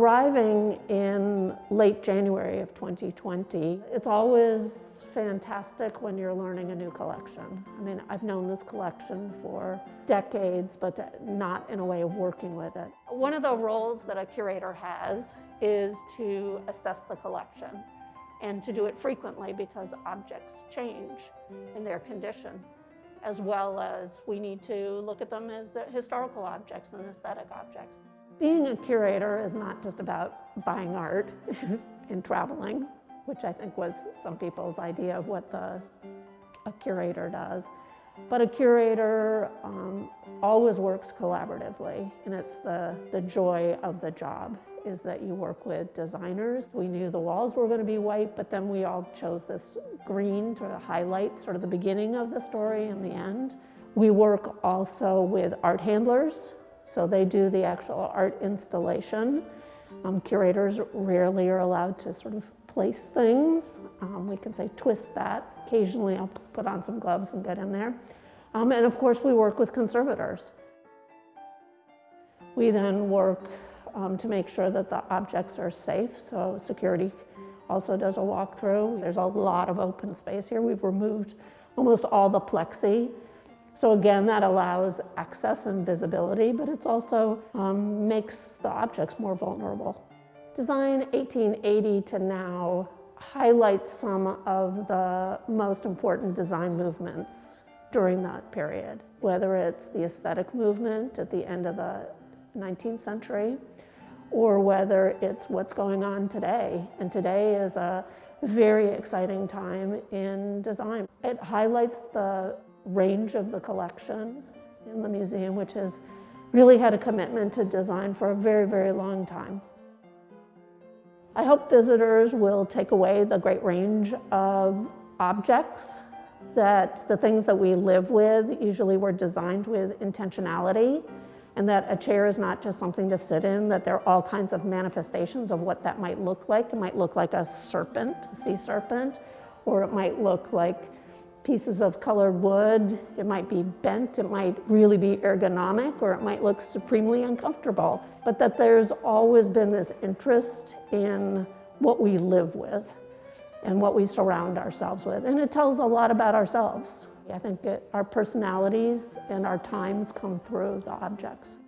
arriving in late January of 2020, it's always fantastic when you're learning a new collection. I mean, I've known this collection for decades, but not in a way of working with it. One of the roles that a curator has is to assess the collection and to do it frequently because objects change in their condition as well as we need to look at them as historical objects and aesthetic objects. Being a curator is not just about buying art and traveling, which I think was some people's idea of what the, a curator does. But a curator um, always works collaboratively, and it's the, the joy of the job is that you work with designers. We knew the walls were going to be white, but then we all chose this green to highlight sort of the beginning of the story and the end. We work also with art handlers, so they do the actual art installation. Um, curators rarely are allowed to sort of place things. Um, we can say twist that. Occasionally I'll put on some gloves and get in there. Um, and of course we work with conservators. We then work um, to make sure that the objects are safe. So security also does a walkthrough. There's a lot of open space here. We've removed almost all the plexi. So again, that allows access and visibility, but it also um, makes the objects more vulnerable. Design 1880 to now highlights some of the most important design movements during that period, whether it's the aesthetic movement at the end of the 19th century, or whether it's what's going on today. And today is a very exciting time in design. It highlights the range of the collection in the museum, which has really had a commitment to design for a very, very long time. I hope visitors will take away the great range of objects that the things that we live with usually were designed with intentionality and that a chair is not just something to sit in, that there are all kinds of manifestations of what that might look like. It might look like a serpent, a sea serpent, or it might look like pieces of colored wood. It might be bent, it might really be ergonomic, or it might look supremely uncomfortable. But that there's always been this interest in what we live with and what we surround ourselves with. And it tells a lot about ourselves. I think it, our personalities and our times come through the objects.